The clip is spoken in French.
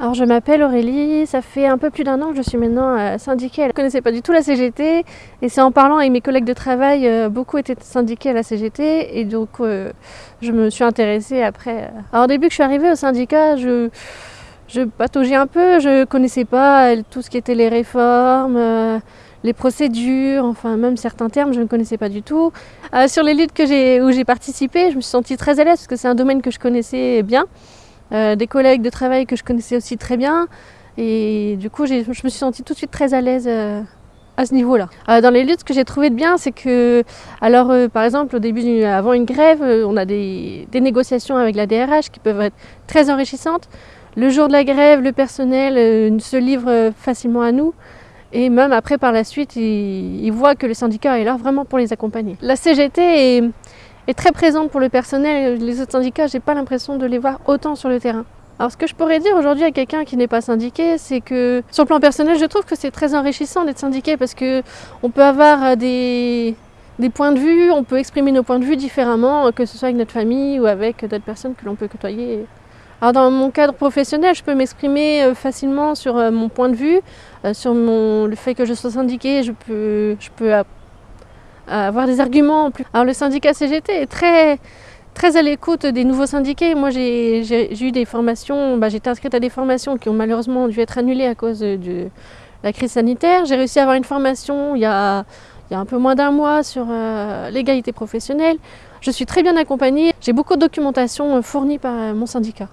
Alors je m'appelle Aurélie, ça fait un peu plus d'un an que je suis maintenant euh, syndiquée. Je ne connaissais pas du tout la CGT et c'est en parlant avec mes collègues de travail, euh, beaucoup étaient syndiqués à la CGT et donc euh, je me suis intéressée après. Alors au début que je suis arrivée au syndicat, je, je pataugeais un peu, je ne connaissais pas tout ce qui était les réformes, les procédures, enfin même certains termes, je ne connaissais pas du tout. sur les luttes que où j'ai participé, je me suis sentie très à l'aise parce que c'est un domaine que je connaissais bien. Euh, des collègues de travail que je connaissais aussi très bien. Et du coup, je me suis sentie tout de suite très à l'aise euh, à ce niveau-là. Euh, dans les luttes, ce que j'ai trouvé de bien, c'est que, alors par exemple, au début, avant une grève, on a des, négociations avec la DRH qui peuvent être très enrichissantes. Le jour de la grève, le personnel se livre facilement à nous. Et même après, par la suite, ils, ils voient que le syndicat est là vraiment pour les accompagner. La CGT est, est très présente pour le personnel. Les autres syndicats, j'ai pas l'impression de les voir autant sur le terrain. Alors ce que je pourrais dire aujourd'hui à quelqu'un qui n'est pas syndiqué, c'est que sur le plan personnel, je trouve que c'est très enrichissant d'être syndiqué parce que on peut avoir euh, des, des points de vue, on peut exprimer nos points de vue différemment, que ce soit avec notre famille ou avec d'autres personnes que l'on peut côtoyer. Alors dans mon cadre professionnel, je peux m'exprimer euh, facilement sur euh, mon point de vue, sur mon, le fait que je sois syndiqué, je peux, je peux avoir des arguments. Alors le syndicat CGT est très, très à l'écoute des nouveaux syndiqués. Moi j'ai eu des formations, bah, j'étais inscrite à des formations qui ont malheureusement dû être annulées à cause de la crise sanitaire. J'ai réussi à avoir une formation il y a, il y a un peu moins d'un mois sur euh, l'égalité professionnelle. Je suis très bien accompagnée. J'ai beaucoup de documentation fournie par mon syndicat.